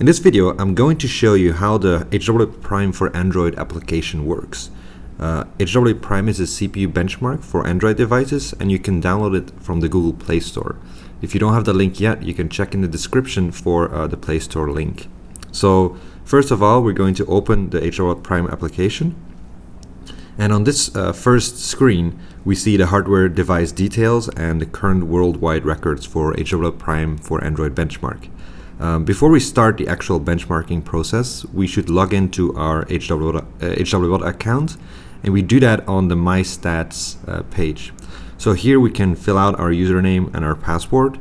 In this video, I'm going to show you how the HW Prime for Android application works. Uh, HW Prime is a CPU benchmark for Android devices and you can download it from the Google Play Store. If you don't have the link yet, you can check in the description for uh, the Play Store link. So first of all, we're going to open the HW Prime application. And on this uh, first screen, we see the hardware device details and the current worldwide records for HW Prime for Android benchmark. Um, before we start the actual benchmarking process, we should log into our HW, uh, HWBot account, and we do that on the My Stats uh, page. So here we can fill out our username and our password.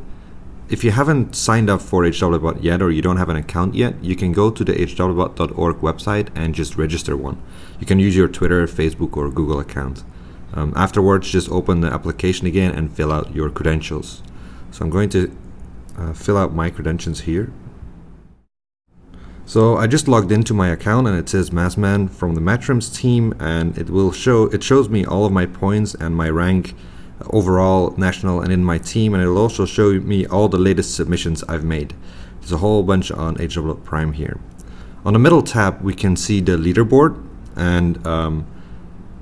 If you haven't signed up for HWBot yet or you don't have an account yet, you can go to the hwbot.org website and just register one. You can use your Twitter, Facebook, or Google account. Um, afterwards, just open the application again and fill out your credentials. So I'm going to uh, fill out my credentials here. So I just logged into my account and it says Massman from the Madshrimps team and it will show it shows me all of my points and my rank overall national and in my team and it'll also show me all the latest submissions I've made. There's a whole bunch on HW Prime here. On the middle tab we can see the leaderboard and um,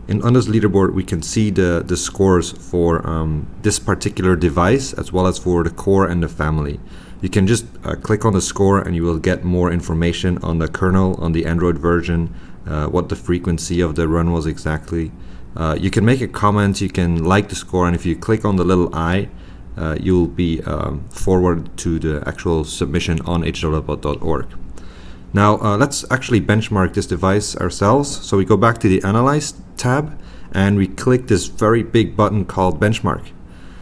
in, on this leaderboard, we can see the, the scores for um, this particular device as well as for the core and the family. You can just uh, click on the score and you will get more information on the kernel, on the Android version, uh, what the frequency of the run was exactly. Uh, you can make a comment, you can like the score, and if you click on the little eye, uh, you'll be um, forwarded to the actual submission on hwbot.org. Now uh, let's actually benchmark this device ourselves. So we go back to the Analyze tab and we click this very big button called Benchmark.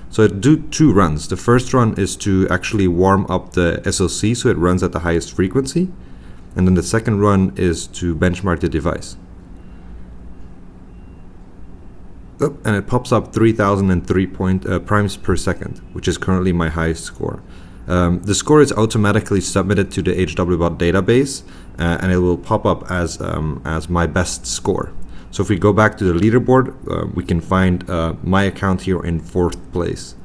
So it do two runs. The first run is to actually warm up the SoC so it runs at the highest frequency. And then the second run is to benchmark the device. Oh, and it pops up 3003 point, uh, primes per second, which is currently my highest score. Um, the score is automatically submitted to the HWBot database uh, and it will pop up as, um, as my best score. So if we go back to the leaderboard, uh, we can find uh, my account here in fourth place.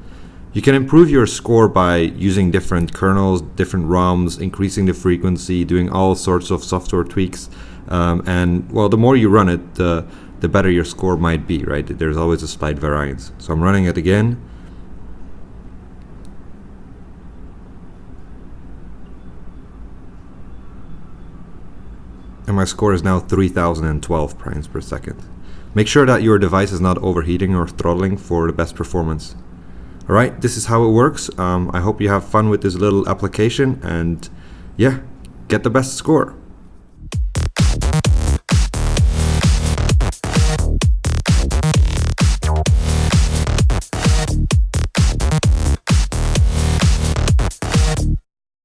You can improve your score by using different kernels, different ROMs, increasing the frequency, doing all sorts of software tweaks. Um, and well, the more you run it, the, the better your score might be, right? There's always a slight variance. So I'm running it again. And my score is now 3012 primes per second. Make sure that your device is not overheating or throttling for the best performance. Alright, this is how it works. Um, I hope you have fun with this little application and yeah, get the best score.